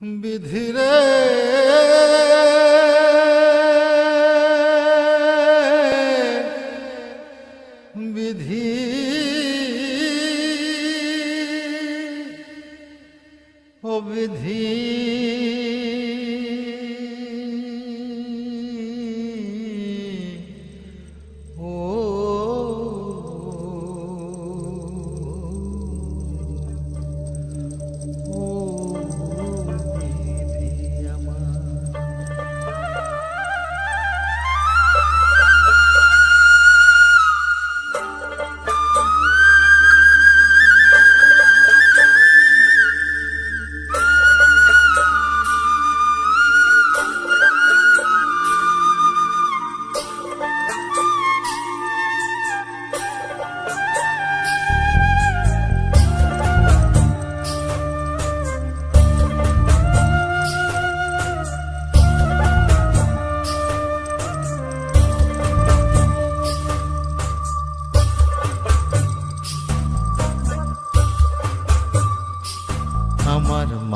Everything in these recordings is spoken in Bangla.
বিধিরে। বিধি। ও বিধি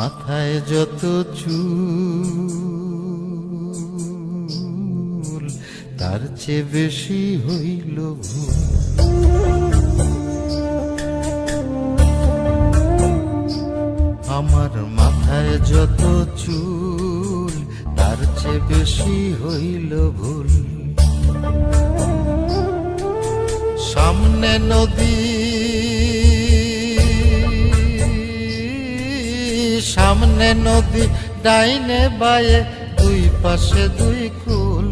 মাথায় যত চুল, তার চেয়ে বেশি হইল আমার মাথায় যত চুল, তার চেয়ে বেশি হইল ভুল। সামনে নদী সামনে নদী, ডাইনে বায়ে, দুই পাশে দুই কুল।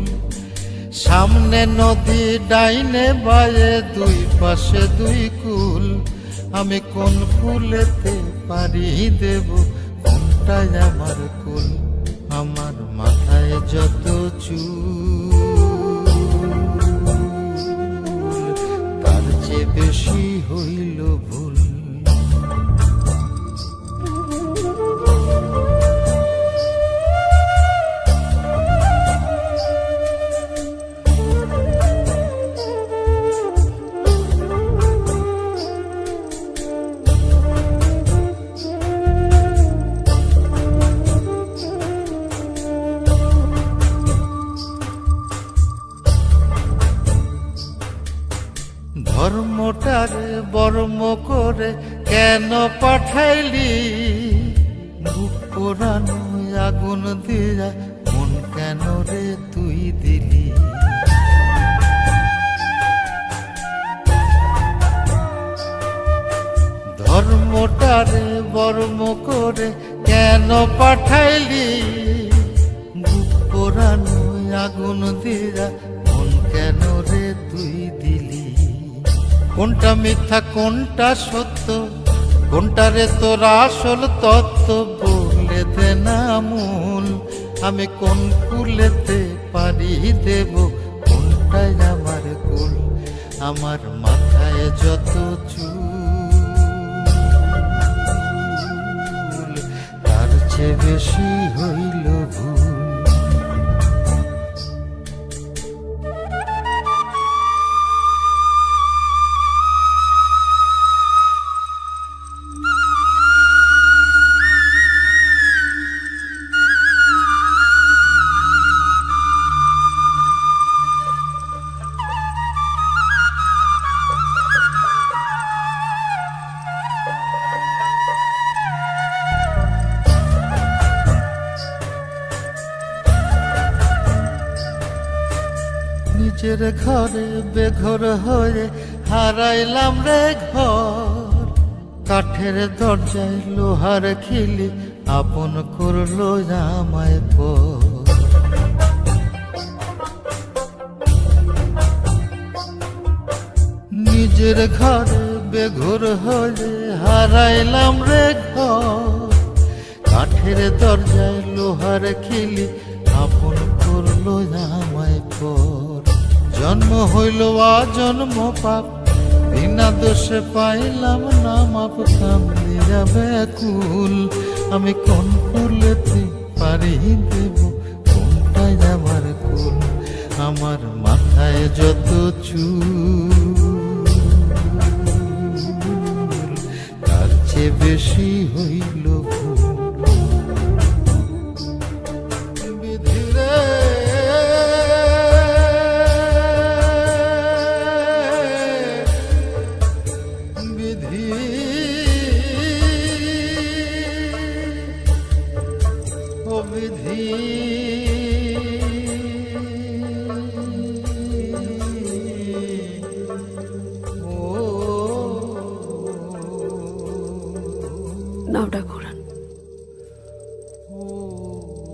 সামনে নদী, ডাইনে বায়ে, দুই পাশে দুই কুল। আমি কোন কুলেতে পারি দেব, কোনটাই আমার কুল? আমার মাথায় যত চুল, তার চেয়ে বেশি হইল ভুল। বর্ম করে কেন পাঠাইলি? আগুন দিয়া মন কেন রে তুই দিলি? ধর্মটারে বর্ম করে কেন পাঠাইলি? বুক আগুন দিয়া কোনটা মিথ্যা, কোনটা সত্য? কোনটা রে তোর আসল তত্ত্ব বলে দে না মূল? আমি কোন কুলেতে পারি দেব? কোনটাই আমার কুল? আমার মাথায় যত চুল, তার চেয়ে বেশি হইল ভুল নিজের ঘরে বেঘর হয়ে হারাইলাম রে ঘর। কাঠের দরজায় লোহার খিলি আপন করল আমায় পর। নিজের ঘরে বেঘর হয়ে হারাইলাম রে ঘর। কাঠের দরজায় লোহার খিলি আপন করল আমায় পর। জন্ম হইল জন্ম পাপ বিনা দোষে পাইলাম না, মাপ কামলি যাবে কুল আমি কোন কুলেতে পারি দেব, কোনটাই আমার কুল? আমার মাথায় যত চুল, তার চেয়ে বেশি হইল うん